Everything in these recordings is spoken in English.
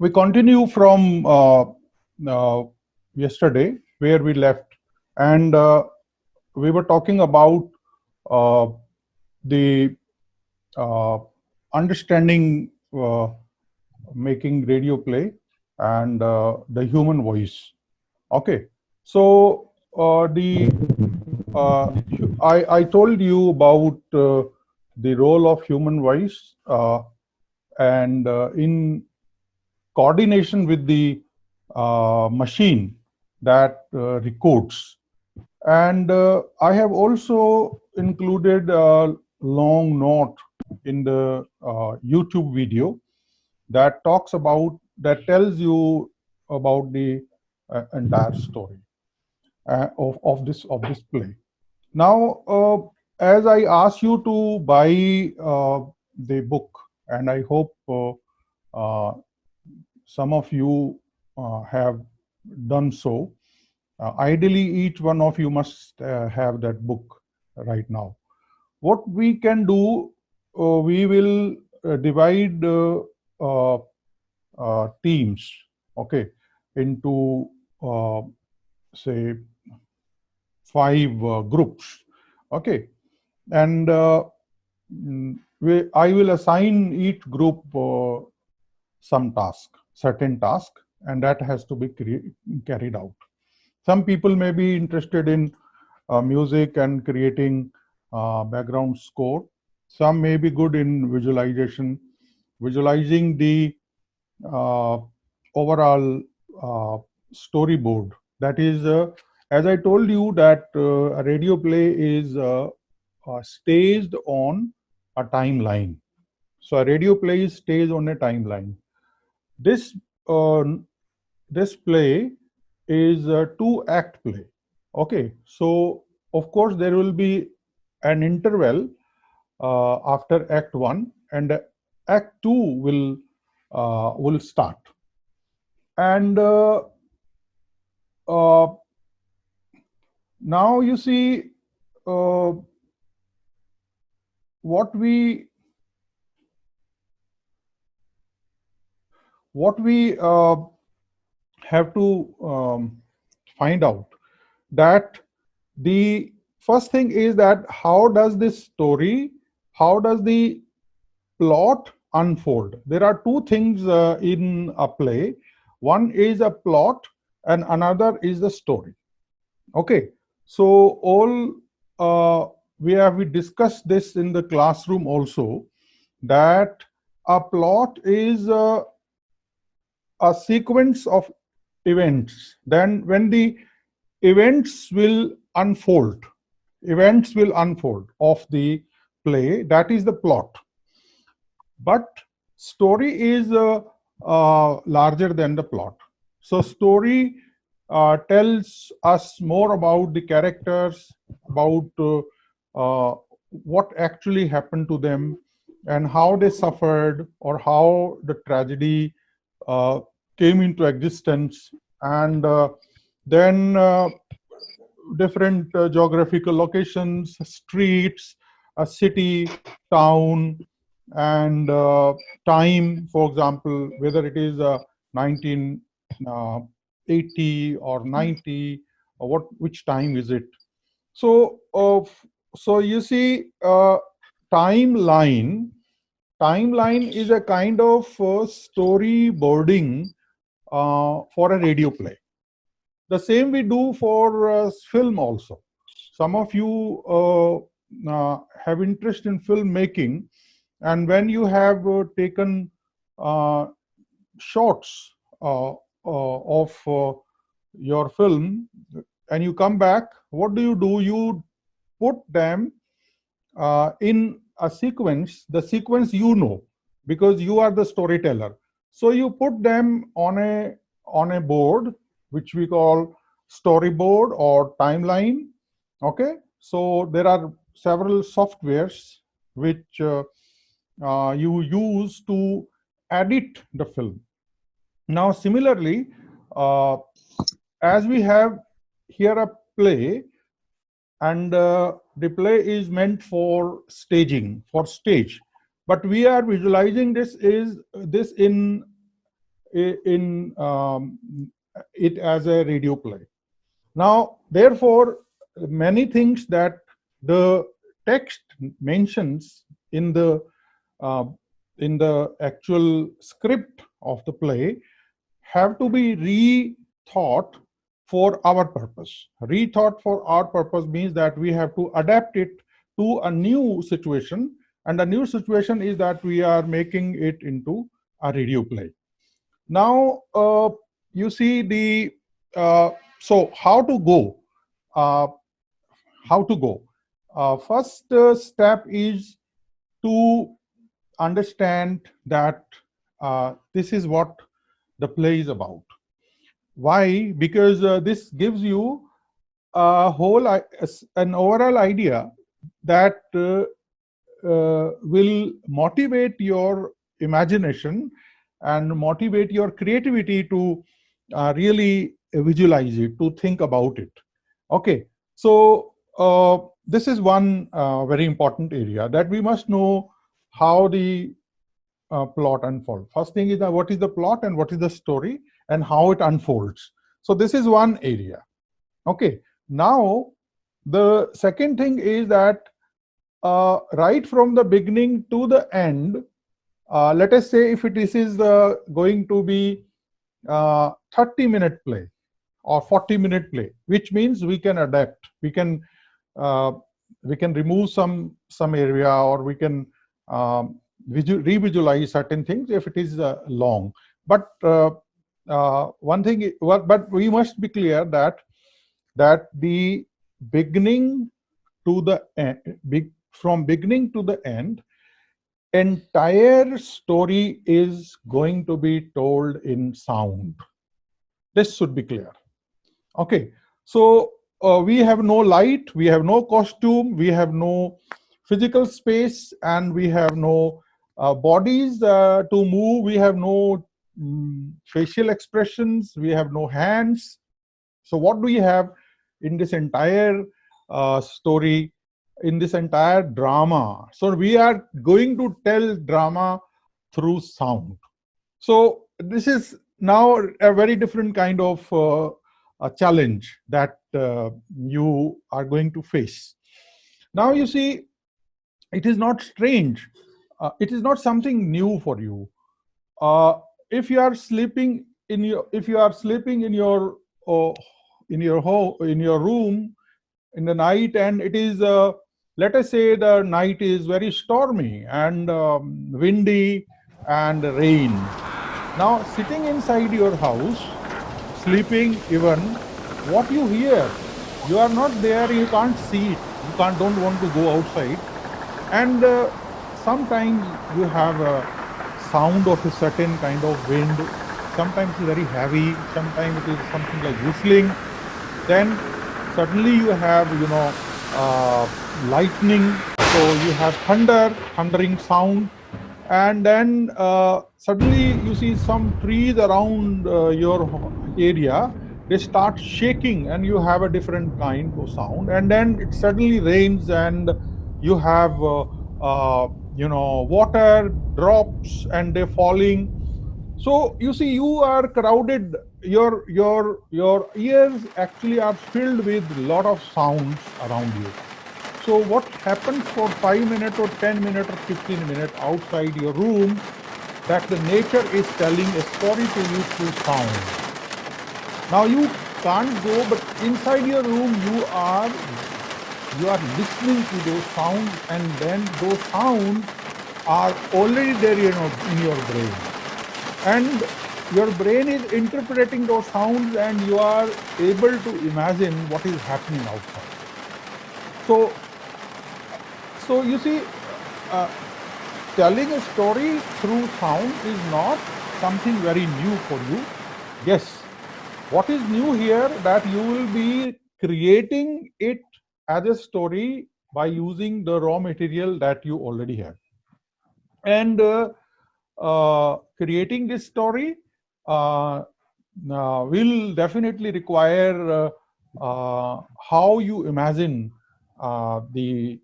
we continue from uh, uh, yesterday where we left and uh, we were talking about uh, the uh, understanding uh, making radio play and the human voice. Okay. So the I, I told you about the role of human voice and in coordination with the uh, machine that uh, records. And uh, I have also included a long note in the uh, YouTube video that talks about, that tells you about the uh, entire story uh, of, of, this, of this play. Now, as I ask you to buy the book, and I hope some of you uh, have done so. Uh, ideally, each one of you must uh, have that book right now. What we can do, we will divide teams, okay, into say five uh, groups okay and uh, we, i will assign each group uh, some task certain task and that has to be carried out. Some people may be interested in uh, music and creating uh, background score. Some may be good in visualization, visualizing the uh, overall uh, storyboard. That is, uh, as I told you that uh, a radio play is staged on a timeline. So a radio play is staged on a timeline. This uh, this play is a two act play. Okay, so of course there will be an interval uh, after act one and act two will uh, will start and uh, uh now you see uh, what we what we uh, have to um, find out that the first thing is that how does this story, how does the plot unfold? There are two things uh, in a play. One is a plot and another is the story. Okay, so all uh, we have we discussed this in the classroom also that a plot is uh, a sequence of events. Then when the events will unfold, events will unfold of the play, that is the plot. But story is uh, uh, larger than the plot. So story uh, tells us more about the characters, about uh, uh, what actually happened to them and how they suffered or how the tragedy uh, came into existence and uh, then uh, different uh, geographical locations, streets, a city, town, and uh, time, for example, whether it is 1980 uh, or 90, or what which time is it? So, so you see, timeline timeline is a kind of uh, storyboarding uh, Uh, for a radio play. The same we do for uh, film also. Some of you uh, uh have interest in filmmaking and when you have uh, taken shots of your film and you come back, what do you do? You put them uh, in a sequence, the sequence you know, because you are the storyteller. So you put them on a on a board, which we call storyboard or timeline. Okay, so there are several softwares which uh, uh, you use to edit the film. Now, similarly, uh, as we have here a play, and uh, the play is meant for staging, for stage but we are visualizing this is this in in um, it as a radio play. Now, therefore, many things that the text mentions in the uh, in the actual script of the play have to be rethought for our purpose. Rethought for our purpose means that we have to adapt it to a new situation and the new situation is that we are making it into a radio play. Now, uh, you see the, uh, so how to go, uh, how to go. Uh, first uh, step is to understand that uh, this is what the play is about. Why? Because this gives you a whole, an overall idea that uh, will motivate your imagination and motivate your creativity to uh, really visualize it, to think about it. Okay, so uh, this is one uh, very important area that we must know how the uh, plot unfolds. First thing is that what is the plot and what is the story and how it unfolds. So this is one area. Okay, now the second thing is that uh, right from the beginning to the end, uh, let us say if it is, uh, going to be uh, 30 minute play or 40 minute play, which means we can adapt. We can uh, we can remove some some area or we can um, revisualize certain things if it is uh, long. But one thing, but we must be clear that that the beginning to the end, big from beginning to the end, entire story is going to be told in sound. This should be clear. Okay, so uh, we have no light, we have no costume, we have no physical space, and we have no uh, bodies uh, to move, we have no mm, facial expressions, we have no hands. So what do we have in this entire uh, story in this entire drama. So we are going to tell drama through sound. So this is now a very different kind of uh, a challenge that uh, you are going to face. Now you see, it is not strange. Uh, it is not something new for you. Uh, if you are sleeping in your, if you are sleeping in your, uh, in your home, in your room in the night, and it is uh, let us say the night is very stormy and um, windy and rain. Now sitting inside your house, sleeping even, what you hear, you are not there, you can't see it, you can't, don't want to go outside. And uh, sometimes you have a sound of a certain kind of wind, sometimes it's very heavy, sometimes it is something like whistling. Then suddenly you have, you know, uh, lightning, so you have thunder, thundering sound, and then uh, suddenly you see some trees around uh, your area, they start shaking and you have a different kind of sound, and then it suddenly rains and you have, uh, uh, you know, water drops and they're falling. So you see, you are crowded. Your your your ears actually are filled with lot of sounds around you. So what happens for 5 minutes or 10 minutes or 15 minutes outside your room, that the nature is telling a story to you through sound. Now you can't go, but inside your room you are you are listening to those sounds and then those sounds are already there you know, in your brain. And your brain is interpreting those sounds and you are able to imagine what is happening outside. So so you see, uh, telling a story through sound is not something very new for you. Yes, what is new here that you will be creating it as a story by using the raw material that you already have. And uh, uh, creating this story uh, uh will definitely require uh, uh, how you imagine the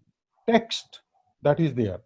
text that is there.